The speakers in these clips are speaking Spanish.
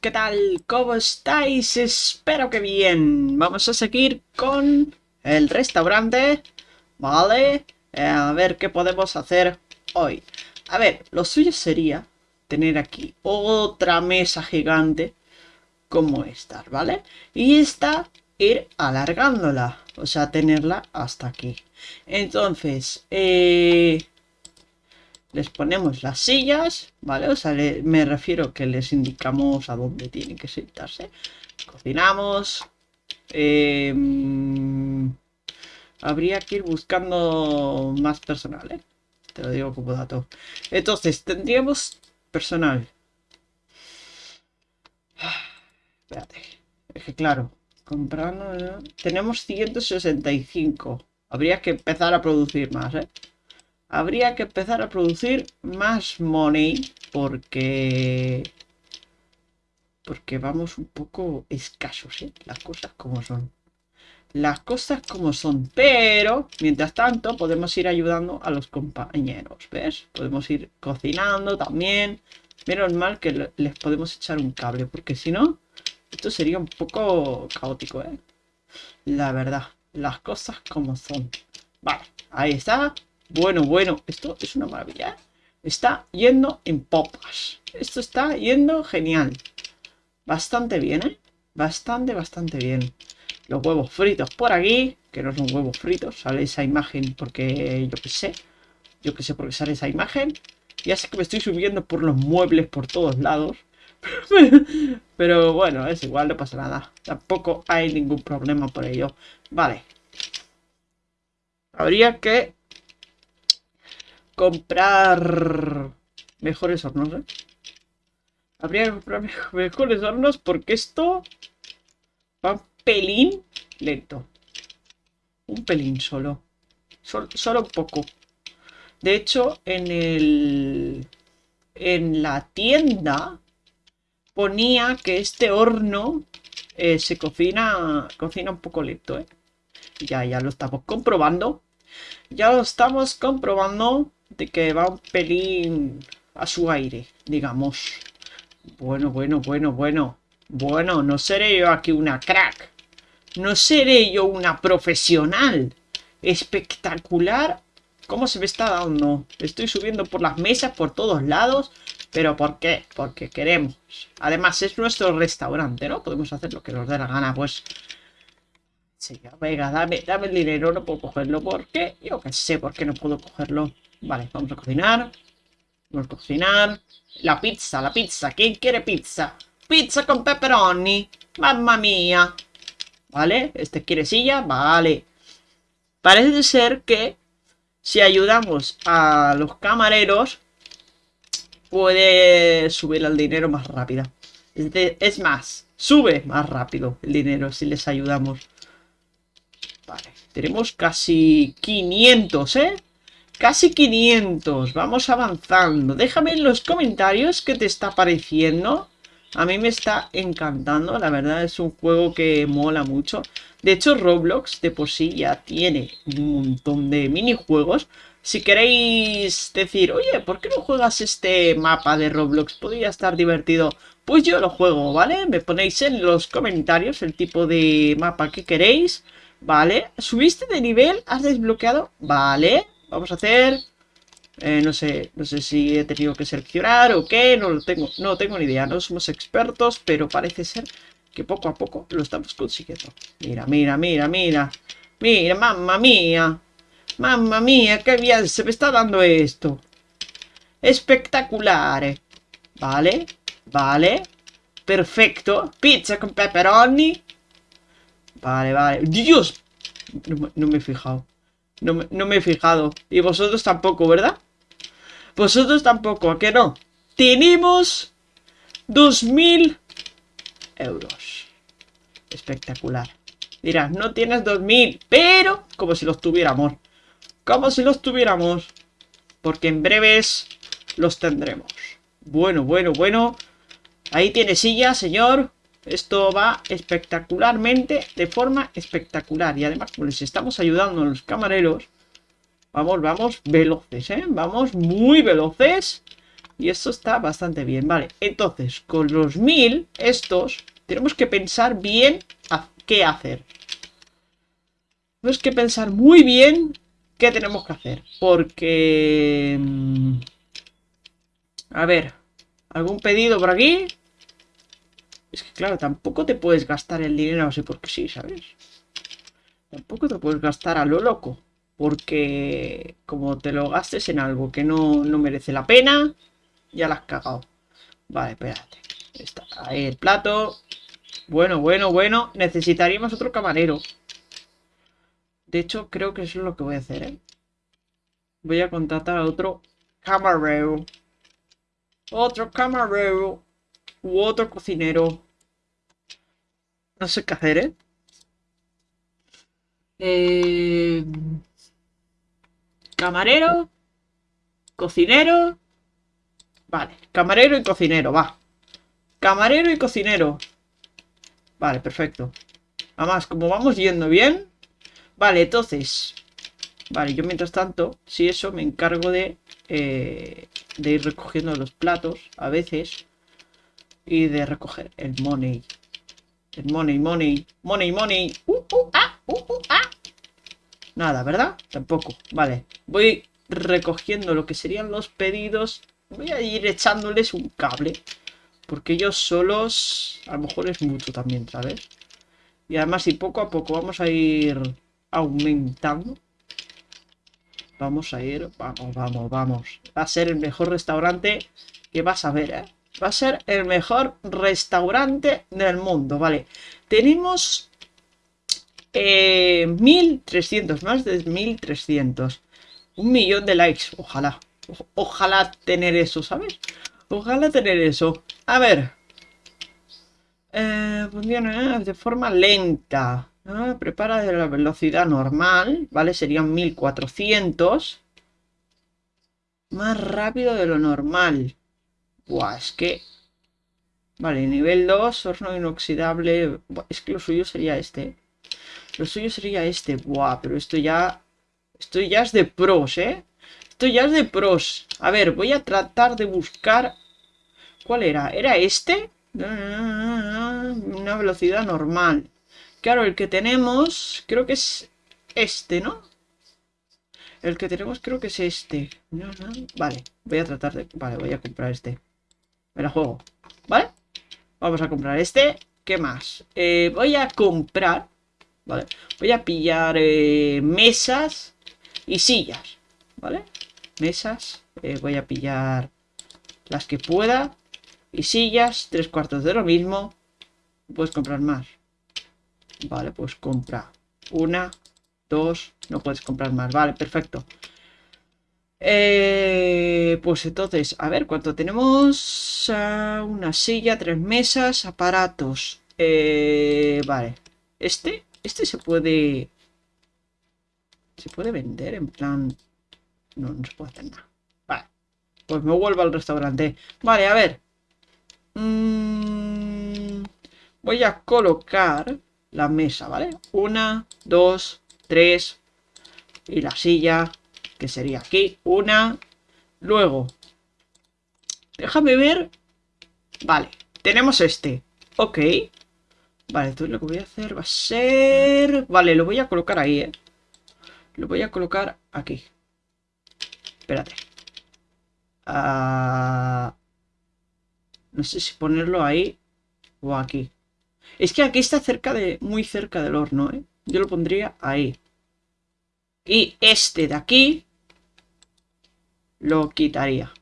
¿qué tal? ¿Cómo estáis? Espero que bien. Vamos a seguir con el restaurante, ¿vale? Eh, a ver qué podemos hacer hoy. A ver, lo suyo sería tener aquí otra mesa gigante como esta, ¿vale? Y esta ir alargándola, o sea, tenerla hasta aquí. Entonces, eh, les ponemos las sillas, ¿vale? O sea, me refiero que les indicamos a dónde tienen que sentarse. Cocinamos. Em, habría que ir buscando más personal, ¿eh? Te lo digo como dato. Entonces, tendríamos personal. Espérate. Es que claro, comprando... Tenemos 165. Habría que empezar a producir más, ¿eh? Habría que empezar a producir más money porque porque vamos un poco escasos, ¿eh? las cosas como son. Las cosas como son, pero mientras tanto podemos ir ayudando a los compañeros, ¿ves? Podemos ir cocinando también. Menos mal que les podemos echar un cable, porque si no, esto sería un poco caótico, ¿eh? La verdad, las cosas como son. Vale, ahí está. Bueno, bueno, esto es una maravilla. Está yendo en popas. Esto está yendo genial. Bastante bien, ¿eh? Bastante, bastante bien. Los huevos fritos por aquí. Que no son huevos fritos. Sale esa imagen porque yo qué sé. Yo qué sé por qué sale esa imagen. Ya sé que me estoy subiendo por los muebles por todos lados. Pero bueno, es igual, no pasa nada. Tampoco hay ningún problema por ello. Vale. Habría que comprar mejores hornos, ¿eh? Habría que comprar mejores hornos porque esto va un pelín lento. Un pelín solo. solo un poco. De hecho, en el... En la tienda ponía que este horno eh, se cocina, cocina un poco lento, ¿eh? Ya, ya lo estamos comprobando. Ya lo estamos comprobando de que va un pelín a su aire, digamos. Bueno, bueno, bueno, bueno. Bueno, no seré yo aquí una crack. No seré yo una profesional. Espectacular. ¿Cómo se me está dando? Estoy subiendo por las mesas, por todos lados. ¿Pero por qué? Porque queremos. Además, es nuestro restaurante, ¿no? Podemos hacer lo que nos dé la gana, pues... Sí, venga, dame, dame el dinero, no puedo cogerlo. ¿Por qué? Yo qué sé por qué no puedo cogerlo. Vale, vamos a cocinar. Vamos a cocinar. La pizza, la pizza. ¿Quién quiere pizza? Pizza con pepperoni. Mamma mía. ¿Vale? ¿Este quiere silla? Vale. Parece ser que si ayudamos a los camareros puede subir el dinero más rápido. Es más, sube más rápido el dinero si les ayudamos. Vale, tenemos casi 500, ¿eh? Casi 500. Vamos avanzando. Déjame en los comentarios qué te está pareciendo. A mí me está encantando. La verdad es un juego que mola mucho. De hecho, Roblox de por sí ya tiene un montón de minijuegos. Si queréis decir, oye, ¿por qué no juegas este mapa de Roblox? Podría estar divertido. Pues yo lo juego, ¿vale? Me ponéis en los comentarios el tipo de mapa que queréis. ¿Vale? ¿Subiste de nivel? ¿Has desbloqueado? Vale. Vamos a hacer... Eh, no sé, no sé si he tenido que seleccionar o qué, no lo tengo, no tengo ni idea, no somos expertos, pero parece ser que poco a poco lo estamos consiguiendo. Mira, mira, mira, mira, mira, mamma mía, mamma mía, qué bien se me está dando esto. Espectacular, vale, vale, perfecto, pizza con pepperoni. Vale, vale, Dios, no me he fijado. No me, he fijado. Y vosotros tampoco, ¿verdad? Vosotros tampoco, ¿a qué no? Tenemos 2.000 euros. Espectacular. Dirás, no tienes 2.000, pero como si los tuviéramos. Como si los tuviéramos. Porque en breves los tendremos. Bueno, bueno, bueno. Ahí tiene silla, señor. Esto va espectacularmente, de forma espectacular. Y además, como les estamos ayudando a los camareros, vamos, vamos veloces, ¿eh? Vamos muy veloces. Y esto está bastante bien, vale. Entonces, con los mil, estos, tenemos que pensar bien qué hacer. Tenemos que pensar muy bien qué tenemos que hacer. Porque... Mm, a ver, ¿algún pedido por aquí? Es que claro, tampoco te puedes gastar el dinero así porque sí, ¿sabes? Tampoco te puedes gastar a lo loco. Porque como te lo gastes en algo que no, merece la pena, ya la has cagado. Vale, espérate. Está ahí el plato. Bueno, bueno, bueno. Necesitaríamos otro camarero. De hecho, creo que eso es lo que voy a hacer, ¿eh? Voy a contratar a otro camarero. Otro camarero. U otro cocinero. No sé qué hacer, ¿eh? Eh... Camarero. Cocinero. Vale, camarero y cocinero, va. Camarero y cocinero. Vale, perfecto. Además, como vamos yendo bien... Vale, entonces... Vale, yo mientras tanto, si eso, me encargo de... Eh, de ir recogiendo los platos, a veces. Y de recoger el money. El money, money, money, money. Uh, uh, ah, uh, uh, ah. Nada, ¿verdad? Tampoco. Vale. Voy recogiendo lo que serían los pedidos. Voy a ir echándoles un cable. Porque ellos solos a lo mejor es mucho también, ¿sabes? Y además, y poco a poco vamos a ir aumentando. Vamos a ir, vamos, vamos, vamos. Va a ser el mejor restaurante que vas a ver, ¿eh? Va a ser el mejor restaurante del mundo, ¿vale? Tenemos eh, 1300, más de 1300. Un millón de likes, ojalá. ojalá tener eso, ¿sabes? Ojalá tener eso. A ver. Eh, funciona de forma lenta. Ah, prepara de la velocidad normal, ¿vale? Serían 1400. Más rápido de lo normal. Buah, es que... Vale, nivel 2, horno inoxidable. es que lo suyo sería este. Lo suyo sería este. Buah, pero esto ya... Esto ya es de pros, ¿eh? Esto ya es de pros. A ver, voy a tratar de buscar... ¿Cuál era? ¿Era este? Una velocidad normal. Claro, el que tenemos... Creo que es este, ¿no? El que tenemos creo que es este. Vale, voy a tratar de... Vale, voy a comprar este. Me la juego. ¿Vale? Vamos a comprar este. ¿Qué más? Eh, voy a comprar... ¿Vale? Voy a pillar eh, mesas y sillas. ¿Vale? Mesas. Eh, voy a pillar las que pueda. Y sillas. Tres cuartos de lo mismo. Puedes comprar más. Vale, pues compra una, dos. No puedes comprar más. Vale, perfecto. Eh, pues entonces, a ver, ¿cuánto tenemos? Ah, una silla, tres mesas, aparatos. Eh, vale. Este, este se puede... Se puede vender en plan... No, no se puede hacer nada. Vale. Pues me vuelvo al restaurante. Vale, a ver. Mm, voy a colocar la mesa, ¿vale? Una, dos, tres. Y la silla que sería aquí, una, luego, déjame ver, vale, tenemos este, ok, vale, entonces lo que voy a hacer va a ser, vale, lo voy a colocar ahí, eh, lo voy a colocar aquí, espérate, ah, no sé si ponerlo ahí o aquí, es que aquí está cerca de, muy cerca del horno, ¿eh? Yo lo pondría ahí. Y este de aquí lo quitaría.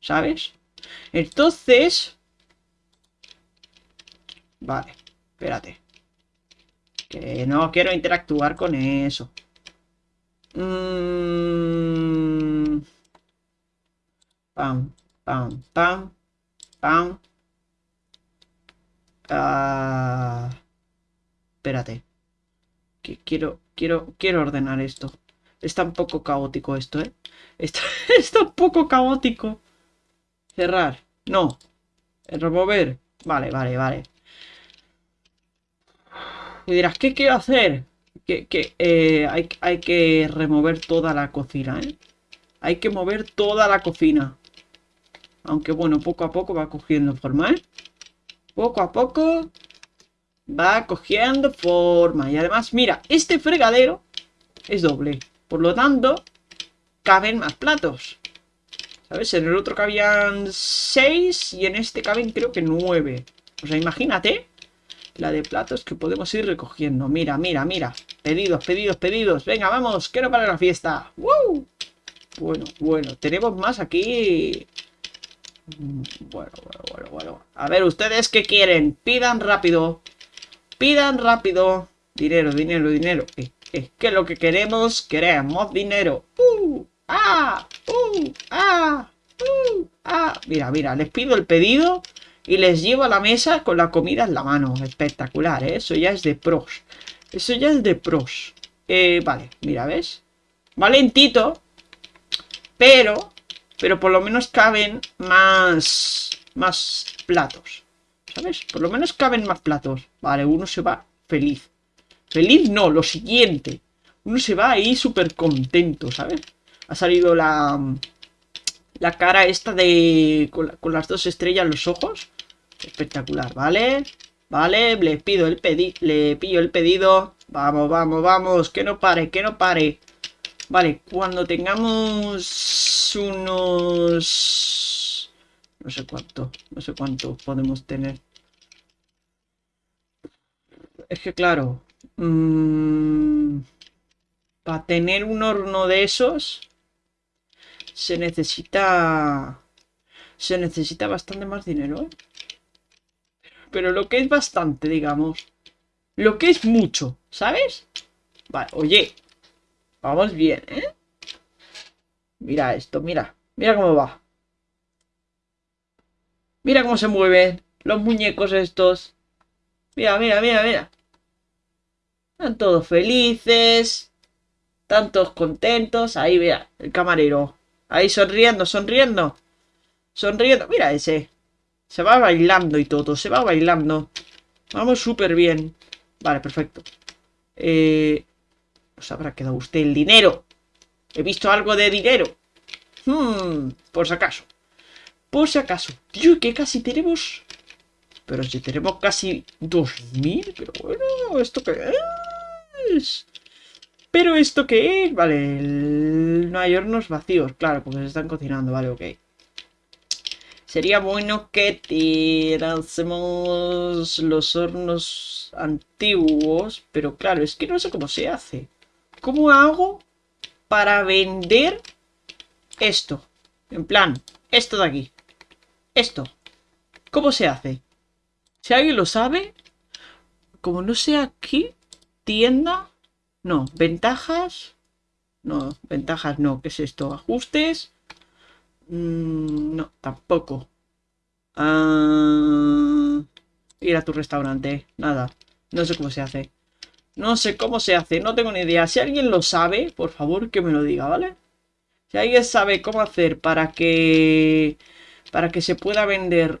¿Sabes? Entonces... Vale, espérate. Que no quiero interactuar con eso. Mm. Pam, pam, pam, pam. Ah. Espérate. Que quiero, quiero, quiero ordenar esto. Está un poco caótico esto, ¿eh? Está, un poco caótico. Cerrar. No. Remover. Vale, vale, vale. Y dirás, ¿qué quiero hacer? Que, eh, hay, hay que remover toda la cocina, ¿eh? Hay que mover toda la cocina. Aunque bueno, poco a poco va cogiendo forma, ¿eh? Poco a poco va cogiendo forma. Y además, mira, este fregadero es doble. Por lo tanto, caben más platos. ¿Sabes? En el otro cabían 6 y en este caben creo que 9. O sea, imagínate la de platos que podemos ir recogiendo. Mira, mira, mira. Pedidos, pedidos, pedidos. Venga, vamos, quiero para la fiesta. ¡Woo! Bueno, bueno, tenemos más aquí. Bueno, bueno, bueno, bueno. A ver, ¿ustedes qué quieren? Pidan rápido. Pidan rápido. Dinero, dinero, dinero. Es, que lo que queremos, queremos dinero. ¡Uh! ¡Ah! ¡Uh! ¡Ah! ¡Uh! ¡Ah! Mira, mira, les pido el pedido y les llevo a la mesa con la comida en la mano. Espectacular, ¿eh? Eso ya es de pros. Eso ya es de pros. Eh, vale, mira, ¿ves? Valentito. Pero, pero por lo menos caben más, más platos. ¿Sabes? Por lo menos caben más platos. Vale, uno se va feliz. Feliz no, lo siguiente. Uno se va ahí súper contento, ¿sabes? Ha salido la, la cara esta de... Con, las dos estrellas en los ojos. Espectacular, ¿vale? Vale, le pido el pedido, le pillo el pedido. Vamos, vamos, vamos, que no pare, que no pare. Vale, cuando tengamos unos... No sé cuánto, no sé cuánto podemos tener. Es que claro, mmm, para tener un horno de esos se necesita se necesita bastante más dinero, ¿eh? Pero lo que es bastante, digamos. Lo que es mucho, ¿sabes? Vale, oye. Vamos bien, ¿eh? Mira esto, mira. Mira cómo va. Mira cómo se mueven los muñecos estos. Mira, mira, mira, mira. Están todos felices. Están todos contentos. Ahí, mira, el camarero. Ahí sonriendo, sonriendo. Sonriendo. Mira ese. Se va bailando y todo. Se va bailando. Vamos súper bien. Vale, perfecto. Eh, ¿Os habrá quedado usted el dinero? He visto algo de dinero. Hmm, por si acaso. Por si acaso. Tío, que casi tenemos... Pero si tenemos casi 2000. Pero bueno, ¿esto qué es? ¿Pero esto qué es? Vale, no hay hornos vacíos, claro, porque se están cocinando, vale, ok. Sería bueno que tirásemos los hornos antiguos, pero claro, es que no sé cómo se hace. ¿Cómo hago para vender esto? En plan, esto de aquí. Esto. ¿Cómo se hace? Si alguien lo sabe, como no sé aquí, tienda no, ventajas. No, ventajas no. ¿Qué es esto? Ajustes. Mm, no, tampoco. Ah, ir a tu restaurante. Nada. No sé cómo se hace. No sé cómo se hace. No tengo ni idea. Si alguien lo sabe, por favor que me lo diga, ¿vale? Si alguien sabe cómo hacer para que... Para que se pueda vender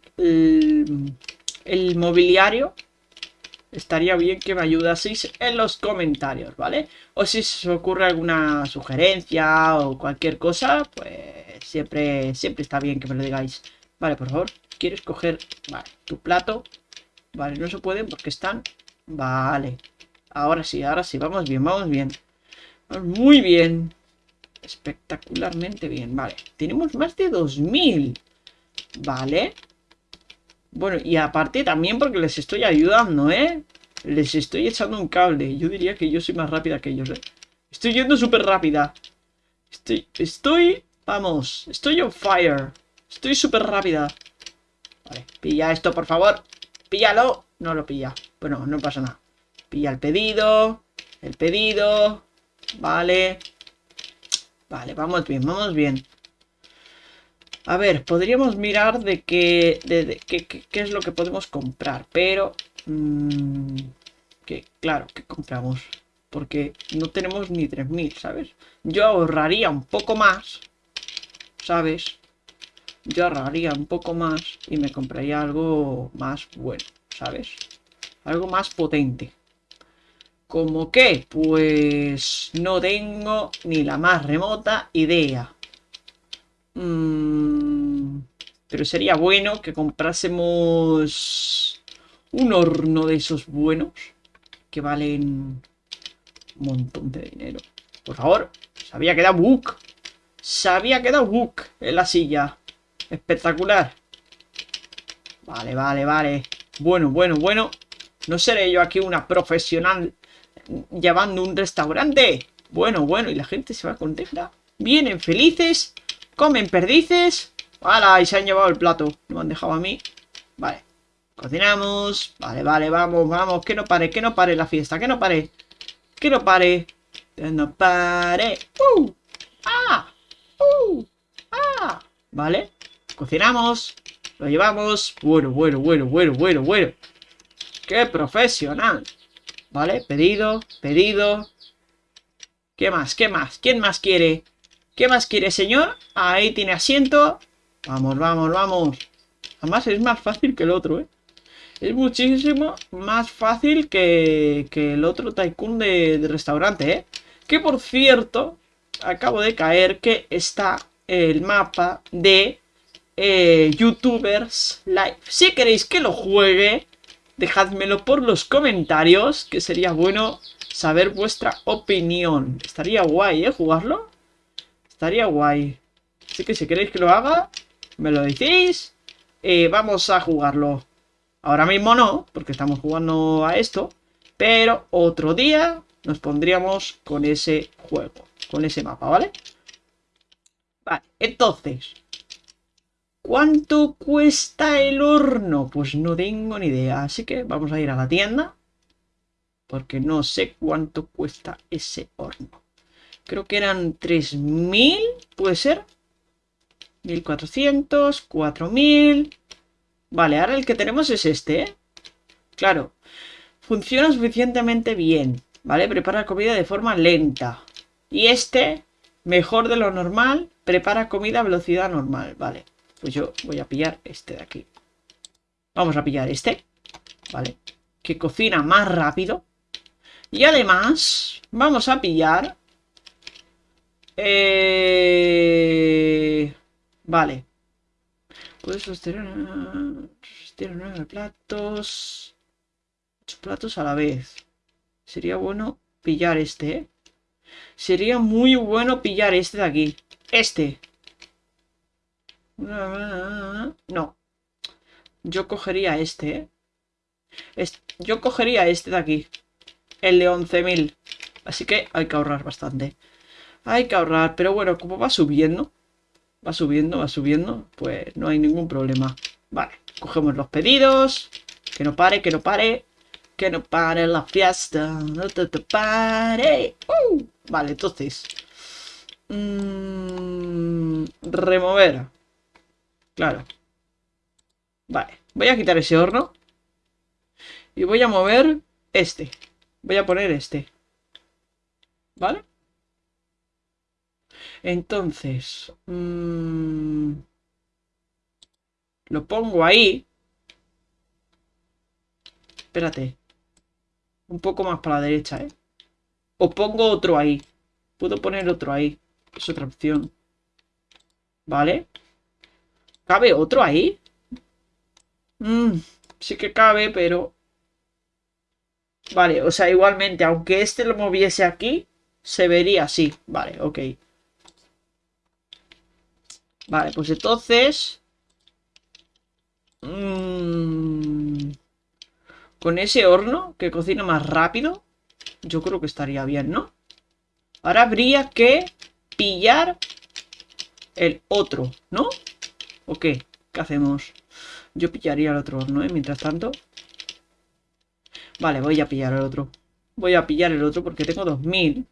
el mobiliario estaría bien que me ayudaseis en los comentarios, ¿vale? O si se os ocurre alguna sugerencia o cualquier cosa, pues siempre, siempre está bien que me lo digáis. Vale, por favor, ¿quieres coger tu plato? Vale, no se pueden porque están... Vale. Ahora sí, ahora sí, vamos bien, vamos bien. Muy bien. Espectacularmente bien, vale. Tenemos más de 2000. Vale. Bueno, y aparte también porque les estoy ayudando, ¿eh? Les estoy echando un cable. Yo diría que yo soy más rápida que ellos, ¿eh? Estoy yendo súper rápida. Estoy, estoy, vamos, estoy on fire. Estoy súper rápida. Vale, pilla esto, por favor. Píllalo. No lo pilla. Bueno, no pasa nada. Pilla el pedido. El pedido. Vale. Vale, vamos bien, vamos bien. A ver, podríamos mirar de qué, de, qué, es lo que podemos comprar, pero... Mmm, que, claro, ¿qué compramos? Porque no tenemos ni 3.000, ¿sabes? Yo ahorraría un poco más, ¿sabes? Yo ahorraría un poco más y me compraría algo más bueno, ¿sabes? Algo más potente. ¿Cómo qué? Pues no tengo ni la más remota idea. Mm, Pero sería bueno que comprásemos un horno de esos buenos que valen un montón de dinero. Por favor, se había quedado Book. Se había quedado Book en la silla. Espectacular. Vale, vale, vale. Bueno, bueno, bueno. No seré yo aquí una profesional llevando un restaurante. Bueno, bueno, y la gente se va contenta. Vienen felices, comen perdices. ¡Hala! Y se han llevado el plato. Me han dejado a mí. Vale. Cocinamos. Vale, vale, vamos, vamos. Que no pare, que no pare la fiesta. Que no pare. Que no pare. Que no pare. ¡Uh! ¡Ah! ¡Uh! ¡Ah! Vale. Cocinamos. Lo llevamos. Bueno, bueno, bueno, bueno, bueno, bueno. ¡Qué profesional! Vale, pedido, pedido. ¿Qué más? ¿Qué más? ¿Quién más quiere? ¿Qué más quiere, señor? Ahí tiene asiento. Vamos, vamos, vamos. Además es más fácil que el otro, ¿eh? Es muchísimo más fácil que, que el otro tycoon de, restaurante, ¿eh? Que por cierto, acabo de caer que está el mapa de eh, YouTubers Live. Si queréis que lo juegue, dejádmelo por los comentarios, que sería bueno saber vuestra opinión. Estaría guay, ¿eh? Jugarlo. Estaría guay. Así que si queréis que lo haga, me lo decís. Eh, vamos a jugarlo. Ahora mismo no, porque estamos jugando a esto. Pero otro día nos pondríamos con ese juego. Con ese mapa, ¿vale? Vale, entonces... ¿Cuánto cuesta el horno? Pues no tengo ni idea. Así que vamos a ir a la tienda. Porque no sé cuánto cuesta ese horno. Creo que eran 3.000, ¿puede ser? 1.400, 4.000... Vale, ahora el que tenemos es este, ¿eh? Claro. Funciona suficientemente bien, ¿vale? Prepara comida de forma lenta. Y este, mejor de lo normal, prepara comida a velocidad normal, ¿vale? Pues yo voy a pillar este de aquí. Vamos a pillar este, ¿vale? Que cocina más rápido. Y además, vamos a pillar... Eh... Vale. Puedes sostener, sostener nueve platos. Ocho platos a la vez. Sería bueno pillar este, ¿eh? Sería muy bueno pillar este de aquí. Este. No. Yo cogería este, ¿eh? Yo cogería este de aquí. El de 11.000. Así que hay que ahorrar bastante. Hay que ahorrar. Pero bueno, como va subiendo va subiendo, va subiendo, pues no hay ningún problema. Vale, cogemos los pedidos. Que no pare, que no pare. Que no pare la fiesta. No te, pare. Uh, vale, entonces. Mm, remover. Claro. Vale, voy a quitar ese horno. Y voy a mover este. Voy a poner este. ¿Vale? Entonces, mmm, lo pongo ahí. Espérate. Un poco más para la derecha, ¿eh? O pongo otro ahí. Puedo poner otro ahí. Es otra opción. ¿Vale? ¿Cabe otro ahí? Mmm, sí que cabe, pero... Vale, o sea, igualmente, aunque este lo moviese aquí, se vería así. Vale, ok. Vale, pues entonces... Mmm, con ese horno que cocina más rápido, yo creo que estaría bien, ¿no? Ahora habría que pillar el otro, ¿no? ¿O qué? ¿Qué hacemos? Yo pillaría el otro horno, ¿eh? Mientras tanto. Vale, voy a pillar el otro. Voy a pillar el otro porque tengo 2000.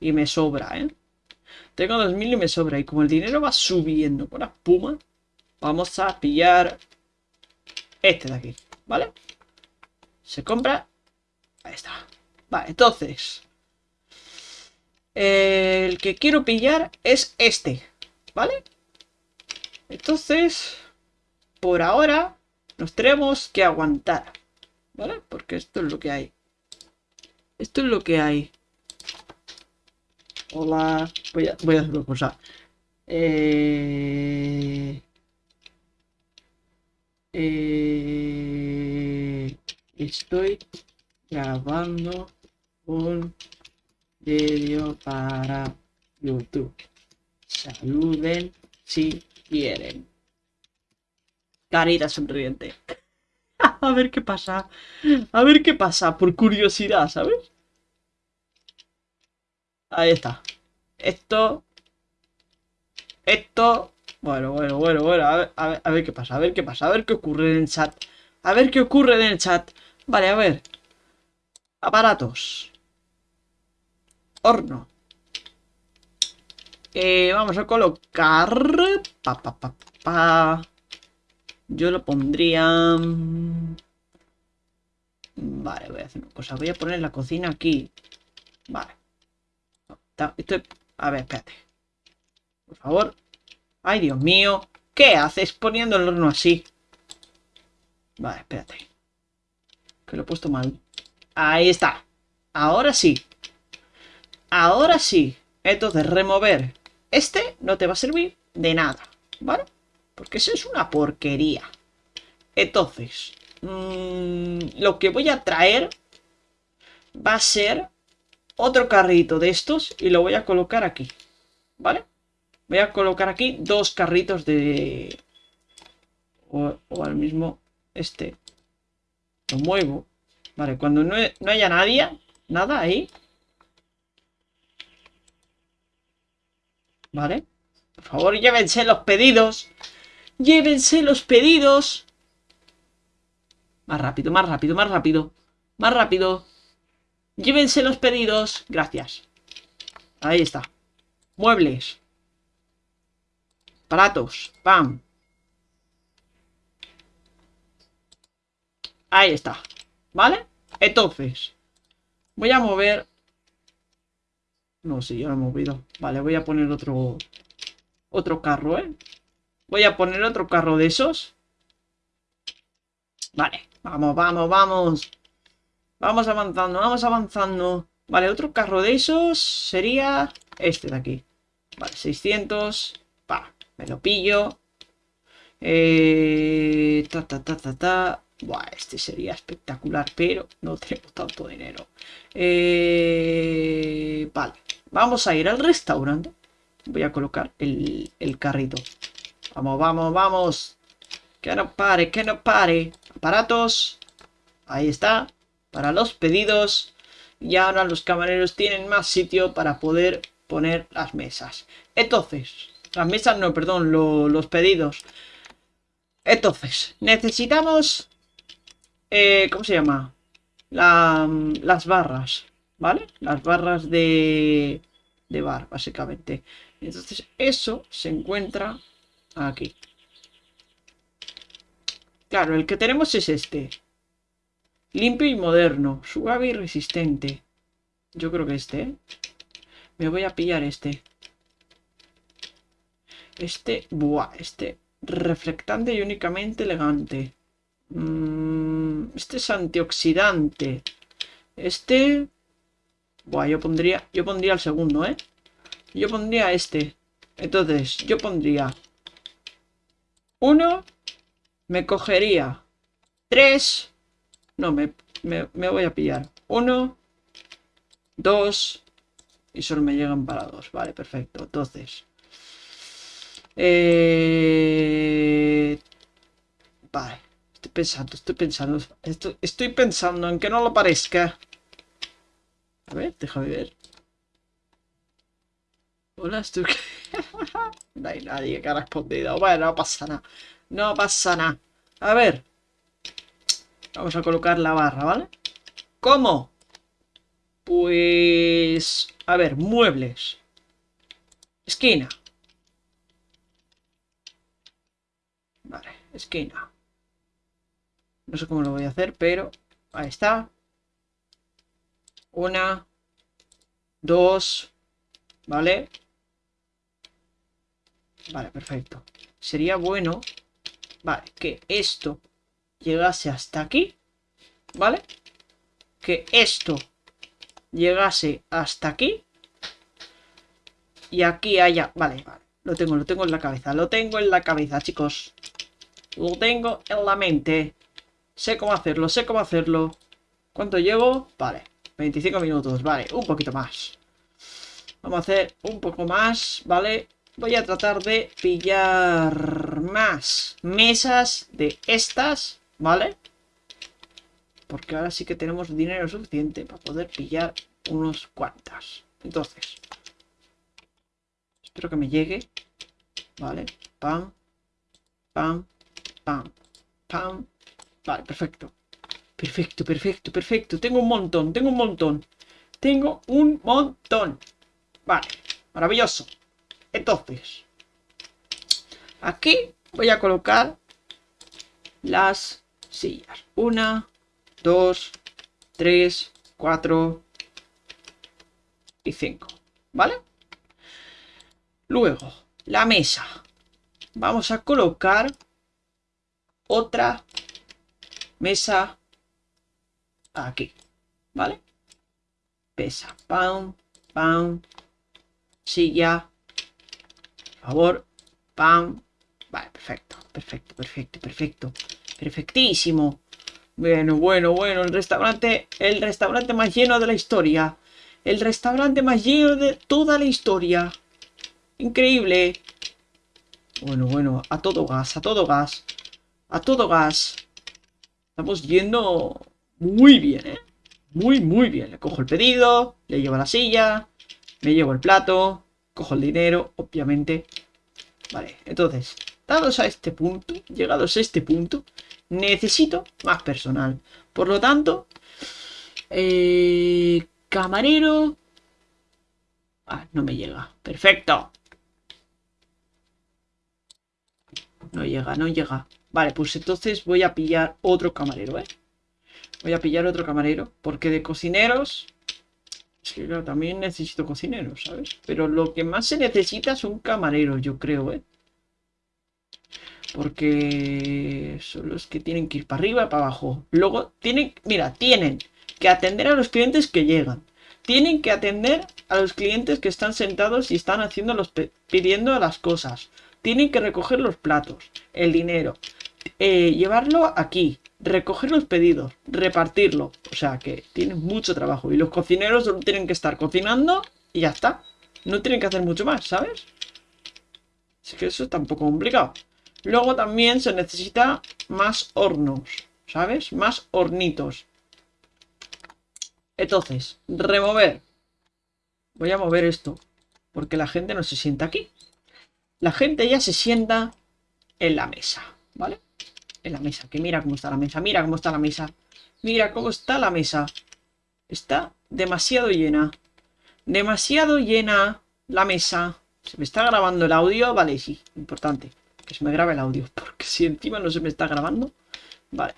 Y me sobra, ¿eh? Tengo 2000 y me sobra. Y como el dinero va subiendo con la espuma, vamos a pillar este de aquí, ¿vale? Se compra. Ahí está. Vale, entonces. El que quiero pillar es este, ¿vale? Entonces, por ahora, nos tenemos que aguantar, ¿vale? Porque esto es lo que hay. Esto es lo que hay. Hola. Voy a, voy hacer una cosa. Estoy grabando un vídeo para YouTube. Saluden si quieren. Carita sonriente. A ver qué pasa. A ver qué pasa, por curiosidad, ¿sabes? Ahí está. Esto... Esto... Bueno, bueno, bueno, bueno. A ver, a ver, qué pasa, a ver qué pasa. A ver qué ocurre en el chat. A ver qué ocurre en el chat. Vale, a ver. Aparatos. Horno. Eh, vamos a colocar... Pa, pa, pa, pa. Yo lo pondría... Mm, vale, voy a hacer una cosa. Voy a poner la cocina aquí. Vale. Estoy... A ver, espérate. Por favor. Ay, Dios mío. ¿Qué haces poniendo el horno así? Vale, espérate. Que lo he puesto mal. Ahí está. Ahora sí. Ahora sí. Entonces, remover. Este no te va a servir de nada. ¿Vale? Porque eso es una porquería. Entonces, mmm, lo que voy a traer va a ser otro carrito de estos y lo voy a colocar aquí. ¿Vale? Voy a colocar aquí dos carritos de... O, al mismo este. Lo muevo. Vale, cuando no, no haya nadie, nada ahí. Vale. Por favor, llévense los pedidos. Llévense los pedidos. Más rápido, más rápido, más rápido. Más rápido. Llévense los pedidos. Gracias. Ahí está. Muebles. Aparatos. Pam. Ahí está. ¿Vale? Entonces. Voy a mover... No, sí, ya lo he movido. Vale, voy a poner otro... Otro carro, ¿eh? Voy a poner otro carro de esos. Vale, vamos, vamos, vamos. Vamos avanzando, vamos avanzando. Vale, otro carro de esos sería este de aquí. Vale, 600. Pa, me lo pillo. Eh, ta, ta, ta, ta, ta. Buah, este sería espectacular, pero no tengo tanto dinero. Eh, vale, vamos a ir al restaurante. Voy a colocar el, el carrito. Vamos, vamos, vamos. Que no pare, que no pare. Aparatos. Ahí está. Para los pedidos. Y ahora los camareros tienen más sitio para poder poner las mesas. Entonces, las mesas no, perdón, los pedidos. Entonces, necesitamos... Eh, ¿Cómo se llama? las barras, ¿vale? Las barras de, de bar, básicamente. Entonces, eso se encuentra Aquí. Claro, el que tenemos es este. Limpio y moderno. Suave y resistente. Yo creo que este, ¿eh? Me voy a pillar este. Este... Buah, este... Reflectante y únicamente elegante. Mm, este es antioxidante. Este... Buah, yo pondría... Yo pondría el segundo, ¿eh? Yo pondría este. Entonces, yo pondría uno, me cogería tres, no, me, me, voy a pillar uno, dos, y solo me llegan para dos, vale, perfecto, entonces, eh, vale, estoy pensando, estoy pensando, estoy, estoy pensando en que no lo parezca, a ver, déjame ver, hola, estoy... no hay nadie que ha respondido. Bueno, no pasa nada. No pasa nada. A ver. Vamos a colocar la barra, ¿vale? ¿Cómo? Pues... A ver, muebles. Esquina. Vale, esquina. No sé cómo lo voy a hacer, pero... Ahí está. Una. Dos. ¿Vale? Vale, perfecto. Sería bueno, vale, que esto llegase hasta aquí, ¿vale? Que esto llegase hasta aquí. Y aquí haya... Vale, vale. Lo tengo, lo tengo en la cabeza. Lo tengo en la cabeza, chicos. Lo tengo en la mente. Sé cómo hacerlo, sé cómo hacerlo. ¿Cuánto llevo? Vale, 25 minutos, vale, un poquito más. Vamos a hacer un poco más, ¿vale? Voy a tratar de pillar más mesas de estas, ¿vale? Porque ahora sí que tenemos dinero suficiente para poder pillar unos cuantas. Entonces, espero que me llegue. Vale, pam, pam, pam, pam. Vale, perfecto. Perfecto, perfecto, perfecto. Tengo un montón, tengo un montón. Tengo un montón. Vale, maravilloso. Entonces, aquí voy a colocar las sillas. Una, dos, tres, cuatro y cinco. ¿Vale? Luego, la mesa. Vamos a colocar otra mesa aquí. ¿Vale? Pesa. Pam, pam. Silla. Por favor. Pam. Vale, perfecto. Perfecto, perfecto, perfecto. Perfectísimo. Bueno, bueno, bueno. El restaurante. El restaurante más lleno de la historia. El restaurante más lleno de toda la historia. Increíble. Bueno, bueno. A todo gas, a todo gas. A todo gas. Estamos yendo muy bien, ¿eh? Muy, muy bien. Le cojo el pedido, le llevo la silla, me llevo el plato, cojo el dinero, obviamente. Vale, entonces, dados a este punto, llegados a este punto, necesito más personal. Por lo tanto, eh, camarero... Ah, no me llega. Perfecto. No llega, no llega. Vale, pues entonces voy a pillar otro camarero, ¿eh? Voy a pillar otro camarero. Porque de cocineros... Es que también necesito cocineros, ¿sabes? Pero lo que más se necesita es un camarero, yo creo, ¿eh? Porque son los que tienen que ir para arriba y para abajo. Luego tienen, mira, tienen que atender a los clientes que llegan. Tienen que atender a los clientes que están sentados y están haciendo los pidiendo las cosas. Tienen que recoger los platos, el dinero, eh, llevarlo aquí, recoger los pedidos, repartirlo. O sea que tienen mucho trabajo. Y los cocineros solo tienen que estar cocinando y ya está. No tienen que hacer mucho más, ¿sabes? Así que eso está un poco complicado. Luego también se necesita más hornos, ¿sabes? Más hornitos. Entonces, remover. Voy a mover esto, porque la gente no se sienta aquí. La gente ya se sienta en la mesa, ¿vale? en la mesa. Que mira cómo está la mesa. Mira cómo está la mesa. Mira cómo está la mesa. Está demasiado llena. Demasiado llena la mesa. ¿Se me está grabando el audio? Vale, sí. Importante. Que se me grabe el audio. Porque si encima no se me está grabando. Vale.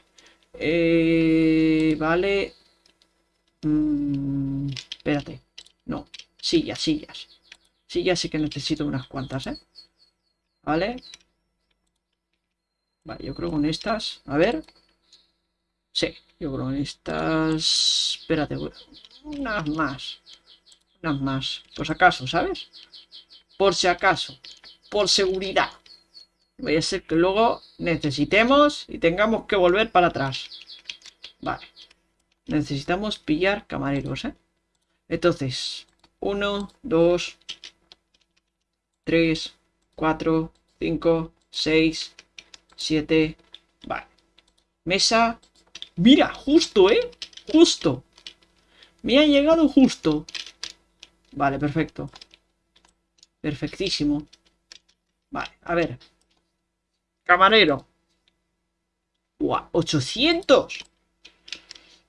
Eh, vale. Mm, espérate. No. Sillas, sillas. Sillas sí que necesito unas cuantas, ¿eh? Vale. Vale, yo creo con estas... A ver. Sí, yo creo con estas... Espérate, unas más. Unas más. Por si acaso, ¿sabes? Por si acaso. Por seguridad. Voy a ser que luego necesitemos y tengamos que volver para atrás. Vale. Necesitamos pillar camareros, ¿eh? Entonces, 1, 2, 3, 4, 5, 6, 7. Vale. Mesa. Mira, justo, ¿eh? Justo. Me ha llegado justo. Vale, perfecto. Perfectísimo. Vale, a ver. Camarero. ¡Guau! ¡800!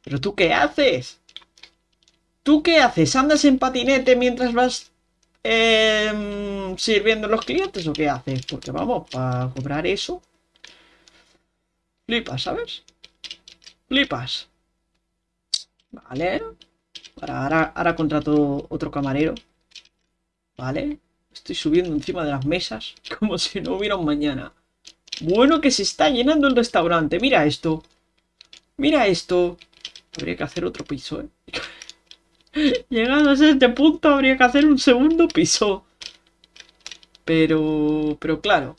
¿Pero tú qué haces? ¿Tú qué haces? ¿Andas en patinete mientras vas eh, sirviendo a los clientes o qué haces? Porque vamos, para cobrar eso... Flipas, ¿sabes? Flipas. Vale. Ahora, ahora contrato otro camarero. Vale. Estoy subiendo encima de las mesas como si no hubiera un mañana. Bueno que se está llenando el restaurante. Mira esto. Mira esto. Habría que hacer otro piso, ¿eh? Llegados a este punto habría que hacer un segundo piso. Pero... Pero claro.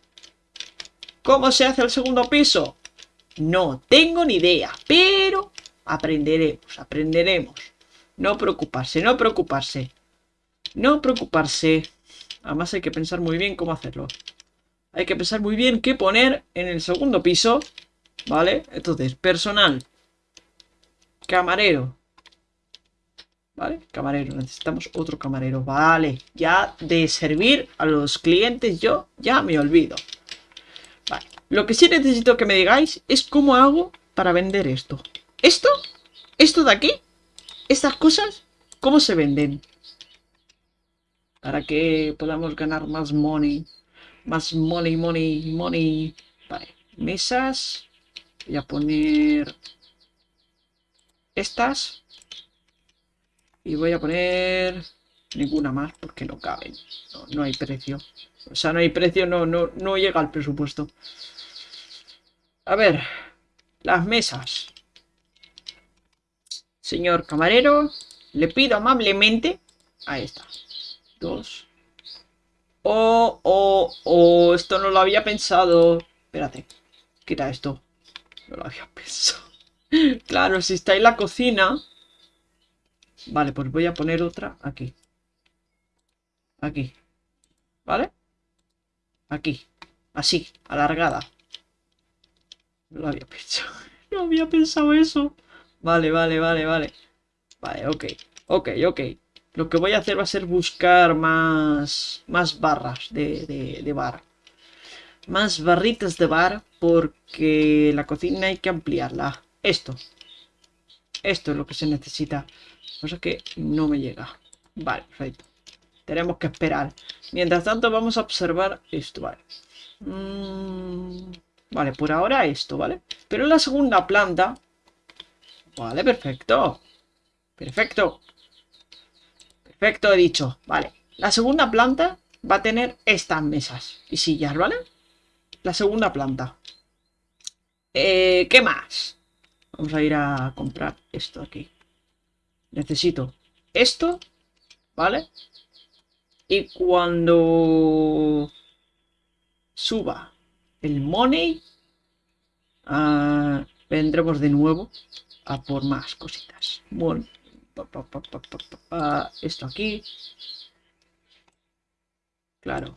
¿Cómo se hace el segundo piso? No tengo ni idea, pero aprenderemos, aprenderemos. No preocuparse, no preocuparse. No preocuparse. Además hay que pensar muy bien cómo hacerlo. Hay que pensar muy bien qué poner en el segundo piso. ¿Vale? Entonces, personal. Camarero. ¿Vale? Camarero. Necesitamos otro camarero. Vale. Ya de servir a los clientes yo ya me olvido. Lo que sí necesito que me digáis es cómo hago para vender esto. ¿Esto? ¿Esto de aquí? ¿Estas cosas? ¿Cómo se venden? Para que podamos ganar más money. Más money, money, money. Vale. Mesas. Voy a poner... Estas. Y voy a poner ninguna más porque no caben. No, hay precio. O sea, no hay precio, no, no, no llega al presupuesto. A ver, las mesas. Señor camarero, le pido amablemente... Ahí está. Dos. Oh, oh, oh, esto no lo había pensado. Espérate, quita esto. No lo había pensado. claro, si está en la cocina, Vale, pues voy a poner otra aquí. Aquí. ¿Vale? Aquí. Así, alargada. No lo había pensado. No había pensado eso. Vale, vale, vale, vale. Vale, ok. Ok, ok. Lo que voy a hacer va a ser buscar más, más barras de, de, bar. Más barritas de bar porque la cocina hay que ampliarla. Esto. Esto es lo que se necesita cosa que no me llega. Vale, perfecto. Tenemos que esperar. Mientras tanto vamos a observar esto, vale. Mm, vale, por ahora esto, ¿vale? Pero en la segunda planta... Vale, perfecto. Perfecto. Perfecto, he dicho. Vale. La segunda planta va a tener estas mesas y sillas, ¿vale? La segunda planta. Eh, ¿Qué más? Vamos a ir a comprar esto aquí necesito esto, ¿vale? Y cuando suba el money, ah, vendremos de nuevo a por más cositas. Bueno, esto aquí. Claro.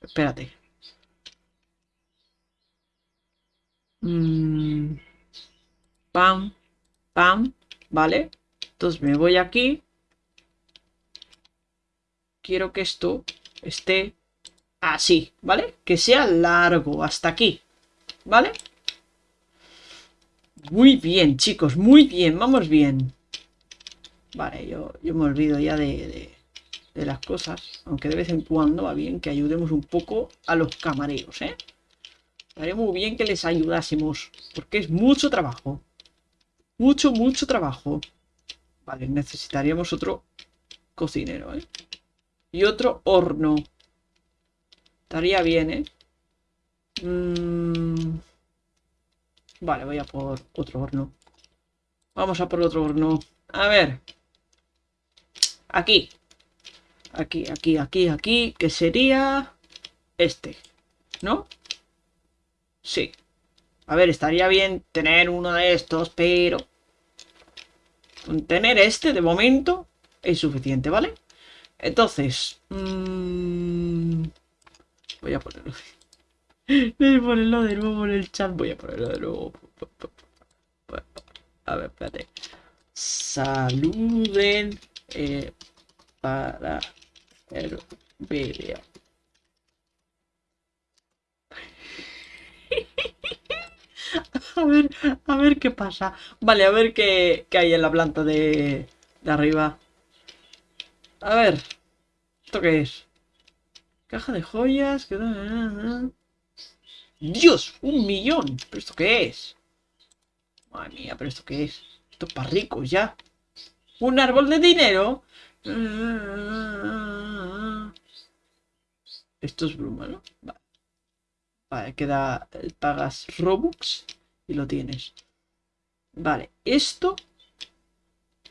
Espérate. Mm, pam. ¿vale? Entonces me voy aquí. Quiero que esto esté así, ¿vale? Que sea largo, hasta aquí, ¿vale? Muy bien, chicos, muy bien, vamos bien. Vale, yo, yo me olvido ya de, de, las cosas, aunque de vez en cuando va bien que ayudemos un poco a los camareros, ¿eh? Estaría muy bien que les ayudásemos, porque es mucho trabajo. Mucho, mucho trabajo. Vale, necesitaríamos otro cocinero, ¿eh? Y otro horno. Estaría bien, ¿eh? Mm. Vale, voy a por otro horno. Vamos a por otro horno. A ver. Aquí. Aquí, aquí, aquí, aquí. Que sería... Este. ¿No? Sí. A ver, estaría bien tener uno de estos, pero... Tener este, de momento, es suficiente, ¿vale? Entonces... Mmm... Voy a ponerlo... Voy a ponerlo de nuevo en el chat. Voy a ponerlo de nuevo. A ver, espérate. Saluden eh, para el vídeo. A ver, a ver qué pasa. Vale, a ver qué, hay en la planta de, de arriba. A ver. ¿Esto qué es? Caja de joyas. ¡Dios! ¡Un millón! ¿Pero esto qué es? Madre mía, ¿pero esto qué es? Esto es para ricos ya. ¿Un árbol de dinero? Esto es bruma, ¿no? Vale. Queda... Pagas Robux y lo tienes. Vale, esto...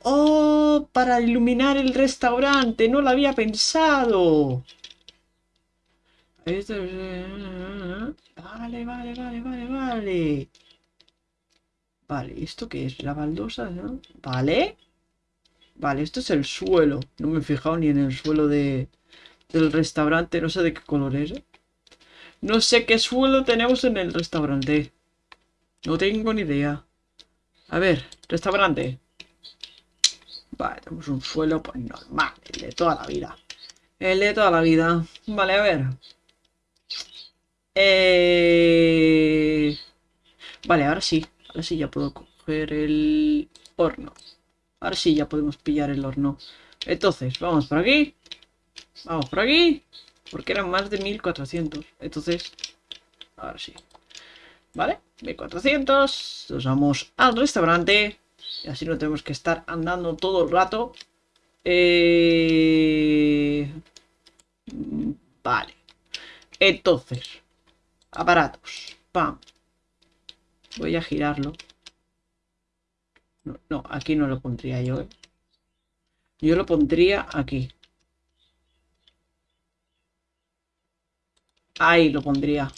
¡Oh! Para iluminar el restaurante. No lo había pensado. Vale, vale, vale, vale, vale. Vale, ¿esto qué es? La baldosa. Vale. Vale, esto es el suelo. No me he fijado ni en el suelo de, del restaurante. No sé de qué color es. ¿eh? No sé qué suelo tenemos en el restaurante. No tengo ni idea. A ver, restaurante. Vale, tenemos un suelo pues normal, el de toda la vida. El de toda la vida. Vale, a ver. Eh... Vale, ahora sí. Ahora sí ya puedo coger el horno. Ahora sí ya podemos pillar el horno. Entonces, vamos por aquí. Vamos por aquí. Porque eran más de 1400. Entonces, ahora sí. ¿Vale? 1400. Nos vamos al restaurante. Y así no tenemos que estar andando todo el rato. Eh... Vale. Entonces, aparatos. Pam. Voy a girarlo. No, aquí no lo pondría yo. ¿eh? Yo lo pondría aquí. Ahí lo pondría.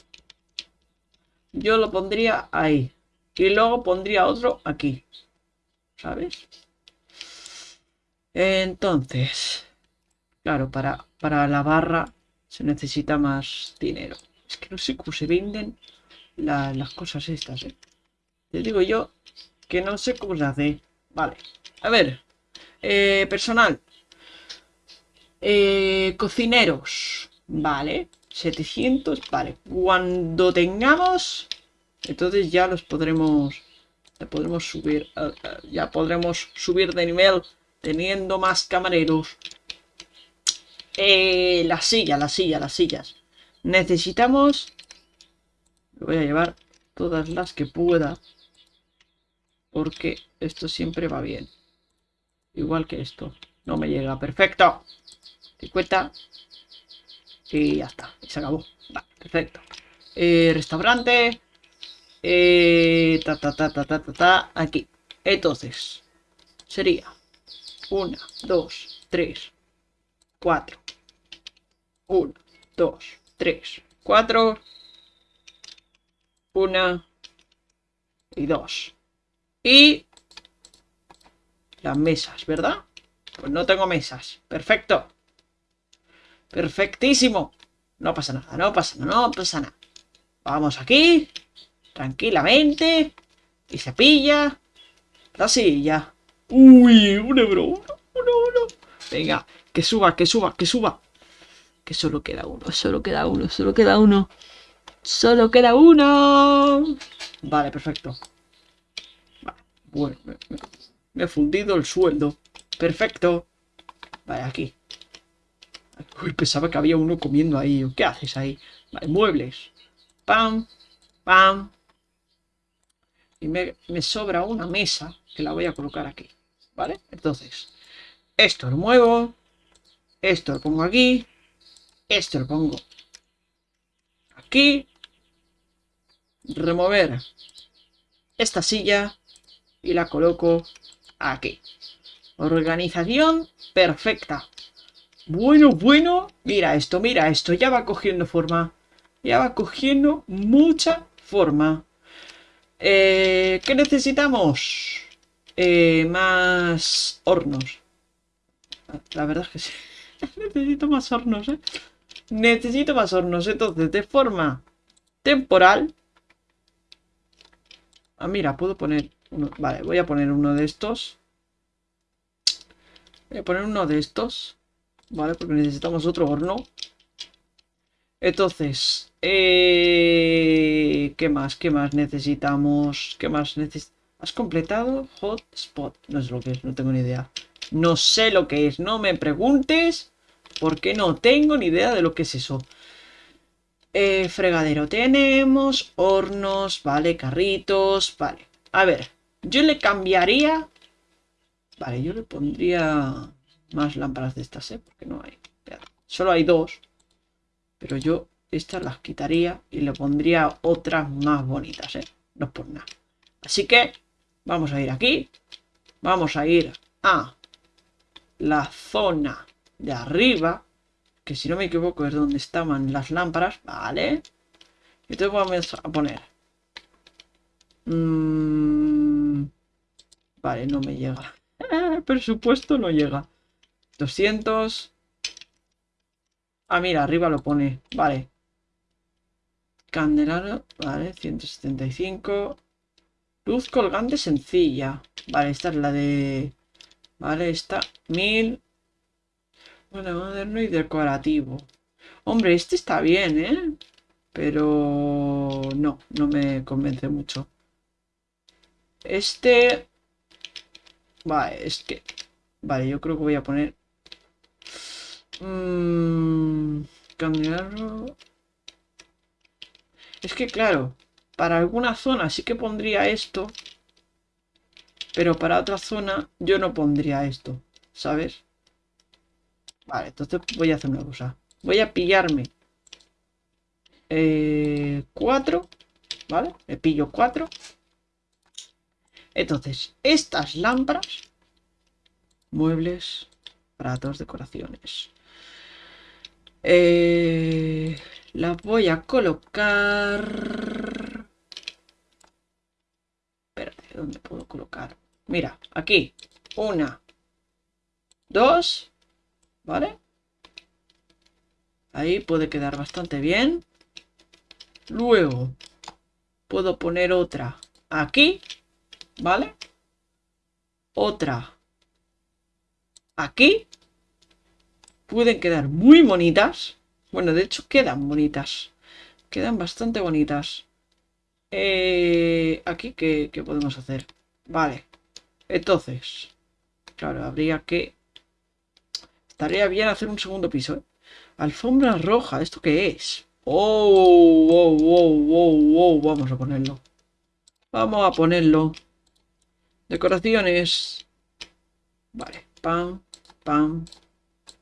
Yo lo pondría ahí. Y luego pondría otro aquí. ¿Sabes? Entonces, claro, para, para la barra se necesita más dinero. Es que no sé cómo se venden las cosas estas, ¿eh? Te digo yo que no sé cómo se hace. Vale. A ver. Eh, personal. Eh, cocineros. Vale. 700. Vale. Cuando tengamos... Entonces ya los podremos... Ya podremos subir... Eh, ya podremos subir de nivel teniendo más camareros. Eh, la silla, la silla, las sillas. Necesitamos... Voy a llevar todas las que pueda. Porque esto siempre va bien. Igual que esto. No me llega. Perfecto. 50. Y ya está. Y se acabó. perfecto. Eh, restaurante. Eh, ta, ta, ta, ta, ta, ta, ta. Aquí. Entonces. Sería. Una, dos, tres, cuatro. Uno, dos, tres, cuatro. Una y dos. Y las mesas, ¿verdad? Pues no tengo mesas. Perfecto. Perfectísimo. No pasa nada, no pasa nada, no pasa nada. Vamos aquí. Tranquilamente. Y se pilla la silla. Uy, un euro, uno, uno, uno. Venga, que suba, que suba, que suba. Que solo queda uno, solo queda uno, solo queda uno. Solo queda uno. Vale, perfecto. Bueno, me, he fundido el sueldo. Perfecto. Vale, aquí. Uy, pensaba que había uno comiendo ahí. ¿Qué haces ahí? Vale, muebles. Pam, pam. Y me, me sobra una mesa que la voy a colocar aquí. ¿Vale? Entonces, esto lo muevo. Esto lo pongo aquí. Esto lo pongo aquí. Remover esta silla y la coloco aquí. Organización perfecta. Bueno, bueno. Mira esto, mira esto. Ya va cogiendo forma. Ya va cogiendo mucha forma. Eh, ¿Qué necesitamos? Eh, más hornos. La verdad es que sí. Necesito más hornos, ¿eh? Necesito más hornos. Entonces, de forma temporal. Ah, mira, puedo poner vale, voy a poner uno de estos. Voy a poner uno de estos. Vale, porque necesitamos otro horno. Entonces, eh, ¿qué más? ¿Qué más necesitamos? ¿Qué más necesitamos? ¿Has completado? Hotspot. No sé lo que es, no tengo ni idea. No sé lo que es, no me preguntes. Porque no tengo ni idea de lo que es eso. Eh, fregadero tenemos, hornos, vale, carritos, vale. A ver, yo le cambiaría... Vale, yo le pondría más lámparas de estas, ¿eh? Porque no hay. Solo hay dos. Pero yo estas las quitaría y le pondría otras más bonitas, ¿eh? No es por nada. Así que vamos a ir aquí. Vamos a ir a la zona de arriba. que si no me equivoco es donde estaban las lámparas, ¿vale? Entonces vamos a poner... Mm, vale, no me llega. El presupuesto no llega. 200... Ah, mira, arriba lo pone. Vale. Candelaro, vale, 175. Luz colgante sencilla. Vale, esta es la de... Vale, esta, 1000. Bueno, moderno y decorativo. Hombre, este está bien, ¿eh? Pero no, no me convence mucho. Este... Vale, es que... Vale, yo creo que voy a poner... Mmm... Es que claro, para alguna zona sí que pondría esto. Pero para otra zona yo no pondría esto, ¿sabes? Vale, entonces voy a hacer una cosa. Voy a pillarme eh, cuatro, ¿vale? Me pillo cuatro. Entonces, estas lámparas, muebles, pratos, decoraciones. Eh, las voy a colocar... Espérate, ¿dónde puedo colocar? Mira, aquí. Una. Dos. ¿Vale? Ahí puede quedar bastante bien. Luego, puedo poner otra aquí. ¿Vale? Otra aquí. Pueden quedar muy bonitas. Bueno, de hecho quedan bonitas. Quedan bastante bonitas. Eh, aquí, ¿qué, ¿qué podemos hacer? Vale. Entonces, claro, habría que... Estaría bien hacer un segundo piso, ¿eh? Alfombra roja, ¿esto qué es? Oh, wow, wow, wow, wow, vamos a ponerlo. Vamos a ponerlo. Decoraciones. Vale, pam, pam,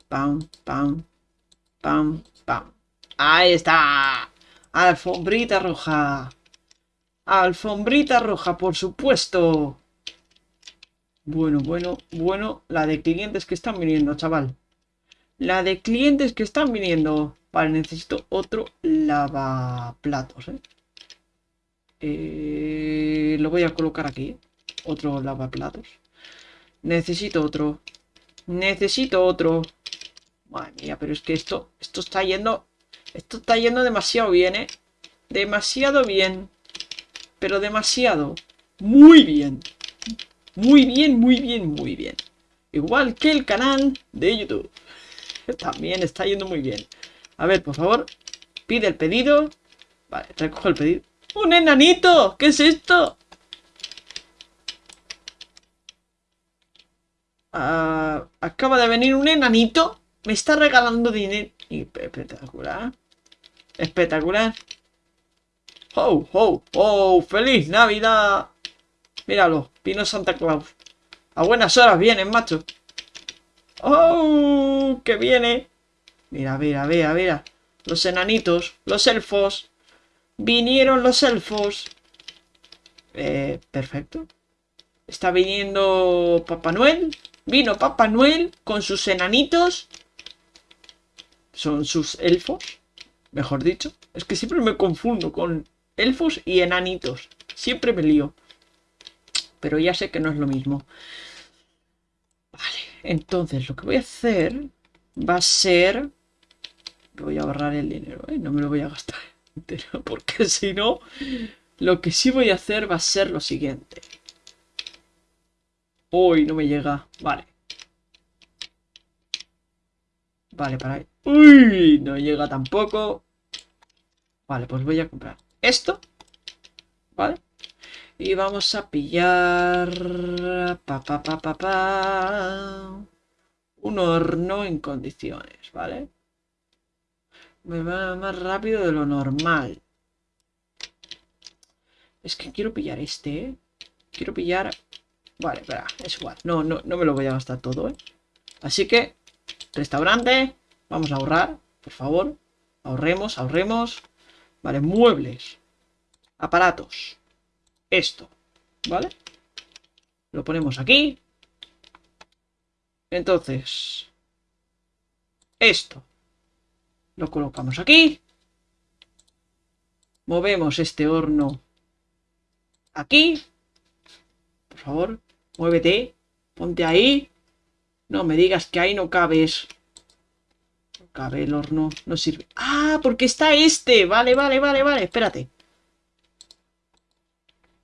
pam, pam, pam, pam. Ahí está. Alfombrita roja. Alfombrita roja, por supuesto. Bueno, bueno, bueno. La de clientes que están viniendo, chaval. La de clientes que están viniendo. Vale, necesito otro lavaplatos, ¿eh? ¿eh? Lo voy a colocar aquí. Otro lavaplatos. Necesito otro. Necesito otro. Madre mía, pero es que esto, esto está yendo... Esto está yendo demasiado bien, ¿eh? Demasiado bien. Pero demasiado. Muy bien. Muy bien, muy bien, muy bien. Igual que el canal de YouTube. También está yendo muy bien. A ver, por favor. Pide el pedido. Vale, recojo el pedido. ¡Un enanito! ¿Qué es esto? Ah, acaba de venir un enanito. Me está regalando dinero. Espectacular. Espectacular. ¡Oh, oh, oh! ¡Feliz Navidad! Míralo, vino Santa Claus. A buenas horas vienen, macho. ¡Oh! ¡Que viene! Mira, mira, mira, mira. Los enanitos, los elfos. Vinieron los elfos. Eh, perfecto. Está viniendo Papá Noel. Vino Papá Noel con sus enanitos. Son sus elfos, mejor dicho. Es que siempre me confundo con elfos y enanitos. Siempre me lío. Pero ya sé que no es lo mismo. Entonces lo que voy a hacer va a ser... Voy a ahorrar el dinero, ¿eh? No me lo voy a gastar entero, porque si no... Lo que sí voy a hacer va a ser lo siguiente. Uy, no me llega. Vale. Vale, para. Uy, no llega tampoco. Vale, pues voy a comprar esto. ¿Vale? Y vamos a pillar... Pa, pa, pa, pa, pa. Un horno en condiciones, ¿vale? Me va más rápido de lo normal. Es que quiero pillar este, ¿eh? Quiero pillar... Vale, espera, es igual. No, no, no me lo voy a gastar todo, ¿eh? Así que, restaurante. Vamos a ahorrar, por favor. Ahorremos, ahorremos. Vale, muebles. Aparatos esto, ¿vale? Lo ponemos aquí. Entonces, esto. Lo colocamos aquí. Movemos este horno aquí. Por favor, muévete. Ponte ahí. No me digas que ahí no cabes. No cabe el horno. No sirve. ¡Ah! Porque está este. Vale, vale, vale, vale. Espérate.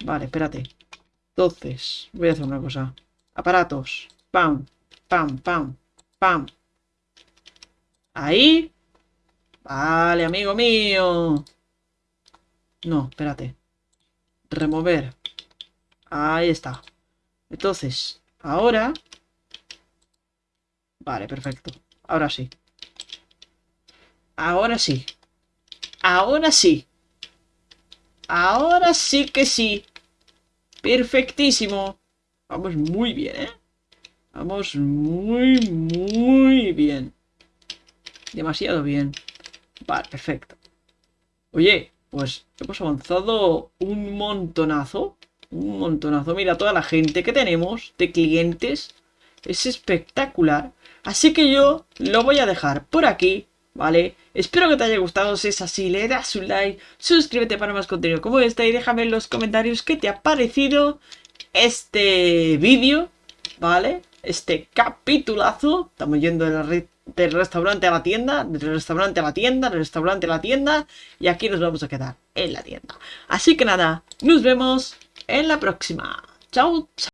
Vale, espérate. Entonces, voy a hacer una cosa. Aparatos. Pam, pam, pam, pam. Ahí. Vale, amigo mío. No, espérate. Remover. Ahí está. Entonces, ahora... Vale, perfecto. Ahora sí. Ahora sí. Ahora sí. Ahora sí que sí. Perfectísimo. Vamos muy bien, ¿eh? Vamos muy, muy bien. Demasiado bien. Vale, perfecto. Oye, pues hemos avanzado un montonazo. Un montonazo. Mira, toda la gente que tenemos de clientes. Es espectacular. Así que yo lo voy a dejar por aquí, ¿vale? Espero que te haya gustado. Si es así, le das un like, suscríbete para más contenido como este y déjame en los comentarios qué te ha parecido este vídeo, ¿vale? Este capitulazo. Estamos yendo del, restaurante a la tienda, del restaurante a la tienda, del restaurante a la tienda y aquí nos vamos a quedar en la tienda. Así que nada, nos vemos en la próxima. Chao, chao.